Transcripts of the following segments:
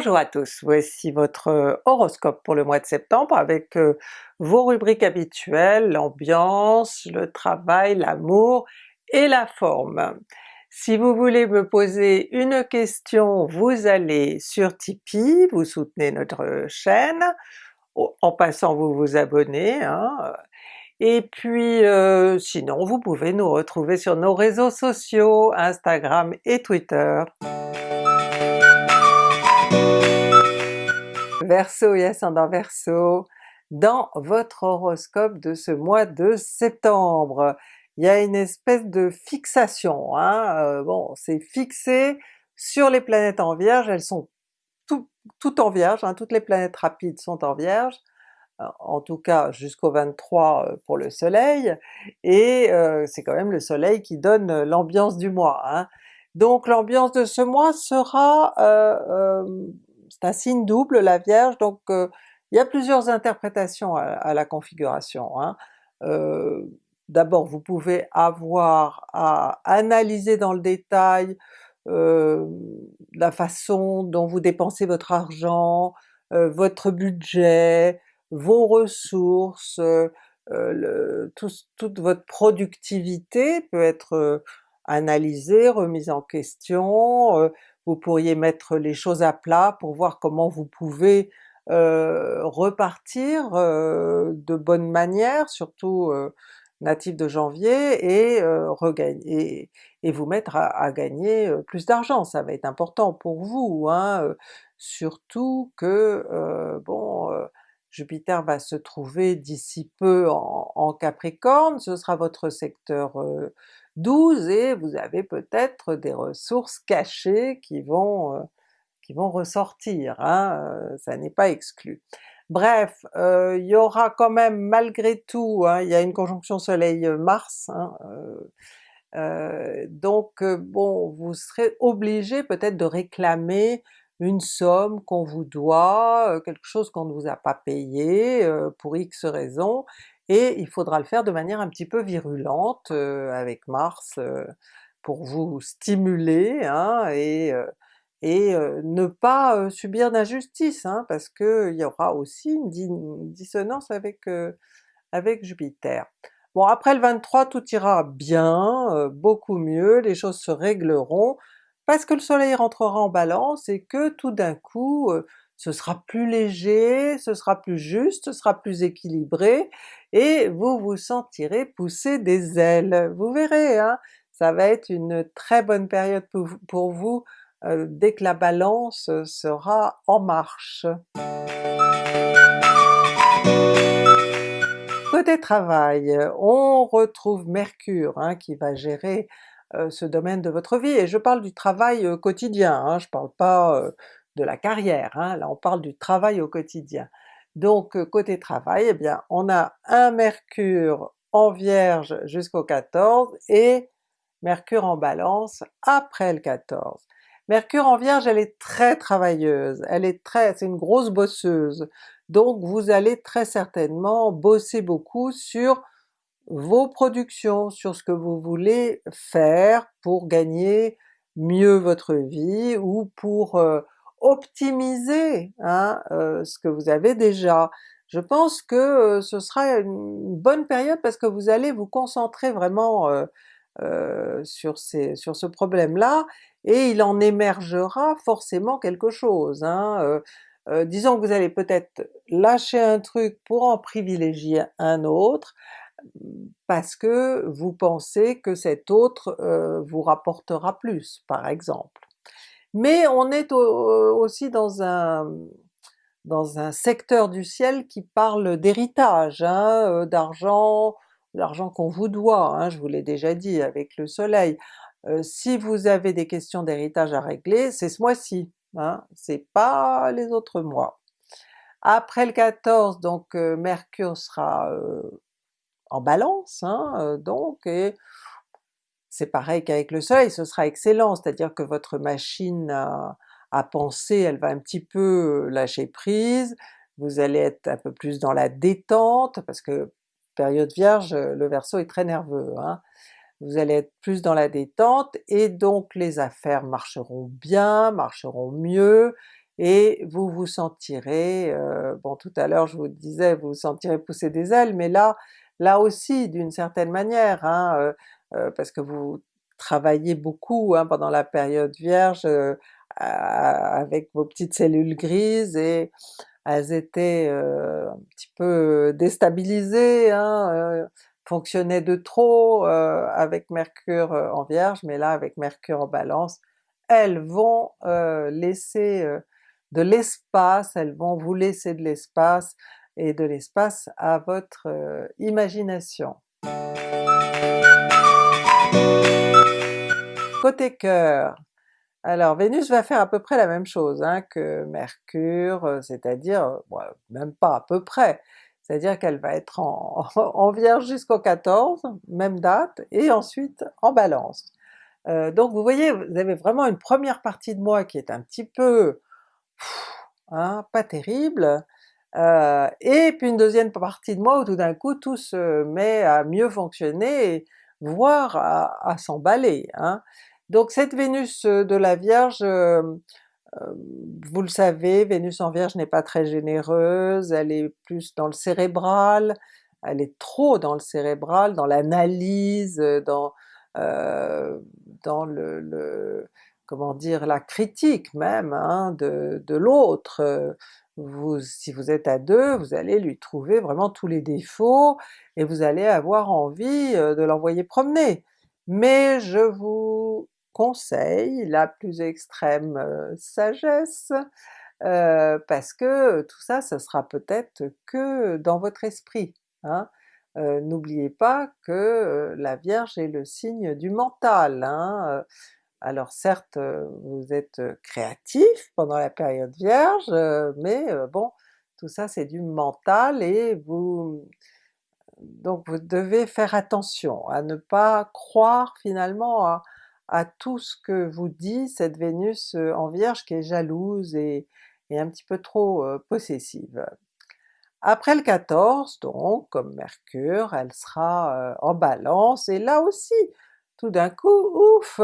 Bonjour à tous, voici votre euh, horoscope pour le mois de septembre avec euh, vos rubriques habituelles, l'ambiance, le travail, l'amour et la forme. Si vous voulez me poser une question, vous allez sur Tipeee, vous soutenez notre chaîne, en passant vous vous abonnez, hein. et puis euh, sinon vous pouvez nous retrouver sur nos réseaux sociaux, Instagram et Twitter. Verseau et ascendant Verseau, dans votre horoscope de ce mois de septembre. Il y a une espèce de fixation, hein? Euh, bon c'est fixé sur les planètes en Vierge, elles sont toutes en Vierge, hein, toutes les planètes rapides sont en Vierge, euh, en tout cas jusqu'au 23 euh, pour le soleil, et c'est quand même le soleil qui donne l'ambiance du mois. Hein. Donc l'ambiance de ce mois sera c'est un signe double la Vierge, donc euh, il y a plusieurs interprétations à, la configuration. Hein. Euh, d'abord vous pouvez avoir à analyser dans le détail euh, la façon dont vous dépensez votre argent, votre budget, vos ressources, toute votre productivité peut être analysée, remise en question, vous pourriez mettre les choses à plat pour voir comment vous pouvez euh, repartir euh, de bonne manière, surtout euh, natif de janvier, et, regagner, et, vous mettre à, gagner plus d'argent, ça va être important pour vous, hein, surtout que bon Jupiter va se trouver d'ici peu en, en, Capricorne, ce sera votre secteur 12 et vous avez peut-être des ressources cachées qui vont, euh, qui vont ressortir, hein, euh, ça n'est pas exclu. Bref, euh, il y aura quand même malgré tout, hein, il y a une conjonction soleil-mars, hein, donc bon, vous serez obligé peut-être de réclamer une somme qu'on vous doit, quelque chose qu'on ne vous a pas payé pour X raisons, et il faudra le faire de manière un petit peu virulente euh, avec Mars euh, pour vous stimuler hein, et, euh, ne pas subir d'injustice, hein, parce qu'il y aura aussi une, dissonance avec, avec Jupiter. Bon après le 23 tout ira bien, beaucoup mieux, les choses se régleront, parce que le soleil rentrera en balance et que tout d'un coup ce sera plus léger, ce sera plus juste, ce sera plus équilibré, et vous vous sentirez pousser des ailes. Vous verrez, hein, ça va être une très bonne période pour, vous euh, dès que la Balance sera en marche. Côté travail, on retrouve Mercure hein, qui va gérer euh, ce domaine de votre vie, et je parle du travail euh, quotidien, hein, je parle pas de la carrière, hein. là on parle du travail au quotidien. Donc euh, côté travail, eh bien on a un Mercure en Vierge jusqu'au 14 et Mercure en Balance après le 14. Mercure en Vierge elle est très travailleuse, elle est très, c'est une grosse bosseuse, donc vous allez très certainement bosser beaucoup sur vos productions, sur ce que vous voulez faire pour gagner mieux votre vie ou pour euh, optimiser hein, euh, ce que vous avez déjà. Je pense que euh, ce sera une bonne période parce que vous allez vous concentrer vraiment euh, sur, ce problème-là, et il en émergera forcément quelque chose. Hein, disons que vous allez peut-être lâcher un truc pour en privilégier un autre, parce que vous pensez que cet autre vous rapportera plus, par exemple. Mais on est aussi dans un, dans un secteur du ciel qui parle d'héritage, hein, euh, d'argent, l'argent qu'on vous doit, hein, je vous l'ai déjà dit avec le soleil. Euh, si vous avez des questions d'héritage à régler, c'est ce mois-ci, hein, c'est pas les autres mois. Après le 14, donc euh, Mercure sera en Balance, donc, et c'est pareil qu'avec le soleil, ce sera excellent, c'est-à-dire que votre machine à, penser, elle va un petit peu lâcher prise, vous allez être un peu plus dans la détente, parce que période Vierge, le Verseau est très nerveux, hein. vous allez être plus dans la détente, et donc les affaires marcheront bien, marcheront mieux, et vous vous sentirez, euh, bon tout à l'heure je vous disais vous vous sentirez pousser des ailes, mais là, là aussi d'une certaine manière, hein, euh, euh, parce que vous travaillez beaucoup hein, pendant la période Vierge avec vos petites cellules grises et elles étaient un petit peu déstabilisées, hein, fonctionnaient de trop avec Mercure en Vierge, mais là avec Mercure en Balance, elles vont laisser de l'espace, elles vont vous laisser de l'espace, et de l'espace à votre imagination. Côté cœur, alors Vénus va faire à peu près la même chose hein, que Mercure, c'est-à-dire, même pas à peu près, c'est-à-dire qu'elle va être en, Vierge jusqu'au 14, même date, et ensuite en Balance. donc vous voyez, vous avez vraiment une première partie de moi qui est un petit peu hein, pas terrible, euh, et puis une deuxième partie de moi où tout d'un coup tout se met à mieux fonctionner, voire à, s'emballer. Hein. Donc cette Vénus euh, de la Vierge, euh, vous le savez, Vénus en Vierge n'est pas très généreuse, elle est plus dans le cérébral, elle est trop dans le cérébral, dans l'analyse, dans, dans le, comment dire, la critique même hein, de, de l'autre, vous, si vous êtes à deux, vous allez lui trouver vraiment tous les défauts et vous allez avoir envie euh, de l'envoyer promener. Mais je vous conseille la plus extrême sagesse, parce que tout ça, ce sera peut-être que dans votre esprit. Hein. N'oubliez pas que la Vierge est le signe du mental, hein. Alors certes, vous êtes créatif pendant la période Vierge, mais bon, tout ça c'est du mental et vous... donc vous devez faire attention à ne pas croire finalement à, tout ce que vous dit cette Vénus en Vierge qui est jalouse et, un petit peu trop possessive. Après le 14 donc, comme Mercure, elle sera en Balance, et là aussi, tout d'un coup, ouf!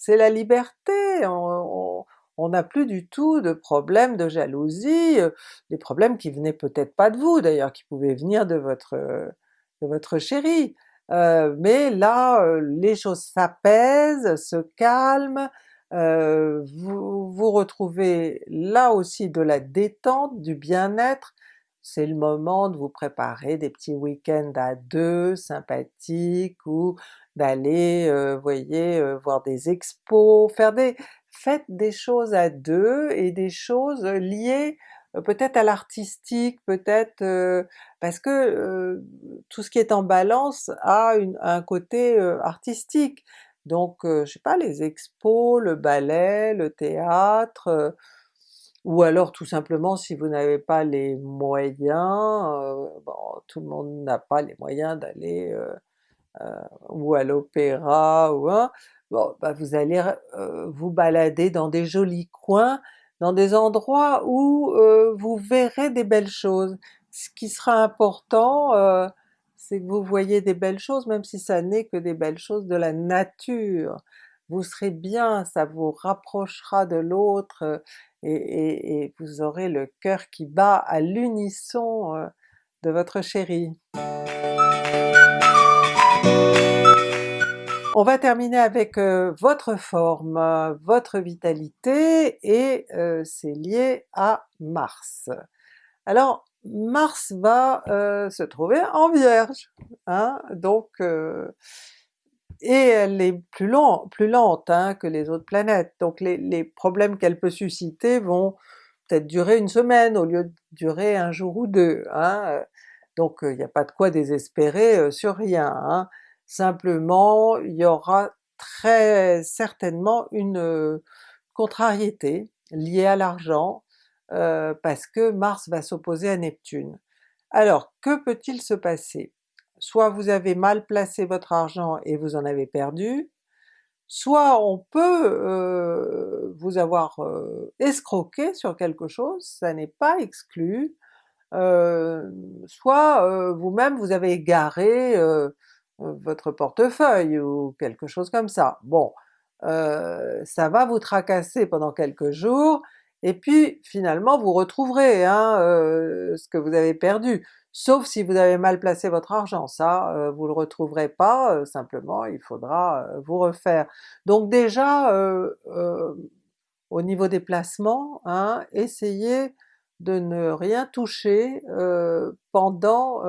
c'est la liberté, on n'a plus du tout de problème de jalousie, euh, des problèmes qui venaient peut-être pas de vous d'ailleurs, qui pouvaient venir de votre, de votre. Euh, mais là, euh, les choses s'apaisent, se calment, vous vous retrouvez là aussi de la détente, du bien-être, c'est le moment de vous préparer des petits week-ends à deux sympathiques ou d'aller, euh, voyez, euh, voir des expos, faire des... faites des choses à deux et des choses liées euh, peut-être à l'artistique, peut-être parce que tout ce qui est en balance a un côté artistique. Donc je sais pas, les expos, le ballet, le théâtre, ou alors tout simplement si vous n'avez pas les moyens, bon tout le monde n'a pas les moyens d'aller euh, ou à l'opéra ou bon bah vous allez euh, vous balader dans des jolis coins, dans des endroits où euh, vous verrez des belles choses. Ce qui sera important, c'est que vous voyez des belles choses, même si ça n'est que des belles choses de la nature. Vous serez bien, ça vous rapprochera de l'autre, et, et, vous aurez le cœur qui bat à l'unisson de votre chéri. On va terminer avec euh, votre forme, votre vitalité, et euh, c'est lié à Mars. Alors Mars va euh, se trouver en Vierge, hein, donc et elle est plus, plus lente hein, que les autres planètes, donc les, problèmes qu'elle peut susciter vont peut-être durer une semaine au lieu de durer un jour ou deux, hein, donc il n'y a pas de quoi désespérer sur rien. Simplement, il y aura très certainement une contrariété liée à l'argent, parce que Mars va s'opposer à Neptune. Alors que peut-il se passer? Soit vous avez mal placé votre argent et vous en avez perdu, soit on peut vous avoir escroqué sur quelque chose, ça n'est pas exclu, soit vous-même vous avez égaré votre portefeuille ou quelque chose comme ça. Bon, euh, ça va vous tracasser pendant quelques jours, et puis finalement vous retrouverez hein, ce que vous avez perdu, sauf si vous avez mal placé votre argent, ça vous le retrouverez pas, simplement il faudra vous refaire. Donc déjà au niveau des placements, hein, essayez de ne rien toucher pendant,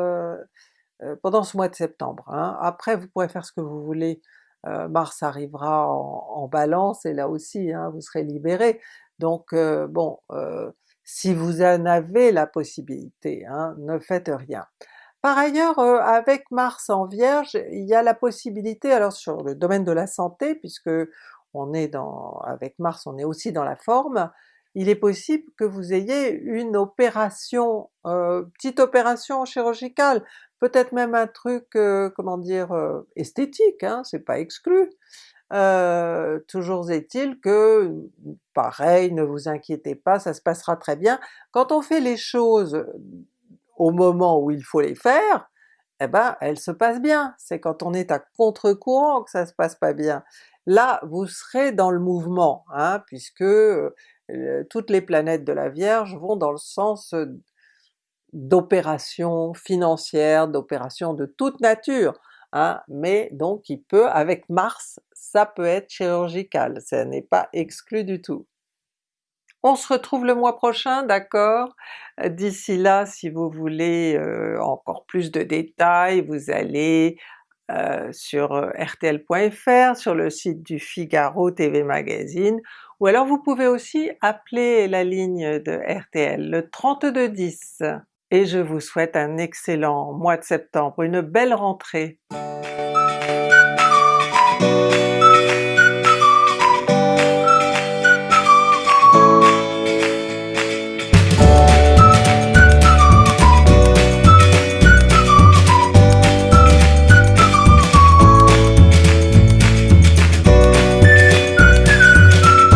pendant ce mois de septembre. Hein. Après vous pourrez faire ce que vous voulez, Mars arrivera en, Balance et là aussi hein, vous serez libéré, donc bon, si vous en avez la possibilité, ne faites rien. Par ailleurs, avec Mars en Vierge, il y a la possibilité, alors sur le domaine de la santé, puisque on est dans, avec Mars on est aussi dans la forme, il est possible que vous ayez une opération, euh, petite opération chirurgicale, peut-être même un truc, euh, comment dire, euh, esthétique, hein, c'est pas exclu. toujours est-il que, pareil, ne vous inquiétez pas, ça se passera très bien. Quand on fait les choses au moment où il faut les faire, eh ben elles se passent bien, c'est quand on est à contre-courant que ça se passe pas bien. Là vous serez dans le mouvement, hein, puisque toutes les planètes de la Vierge vont dans le sens d'opérations financières, d'opérations de toute nature, hein, mais donc il peut, avec Mars, ça peut être chirurgical, ça n'est pas exclu du tout. On se retrouve le mois prochain, d'accord? D'ici là, si vous voulez encore plus de détails, vous allez sur rtl.fr, sur le site du Figaro TV Magazine, ou alors vous pouvez aussi appeler la ligne de RTL, le 3210. Et je vous souhaite un excellent mois de septembre, une belle rentrée!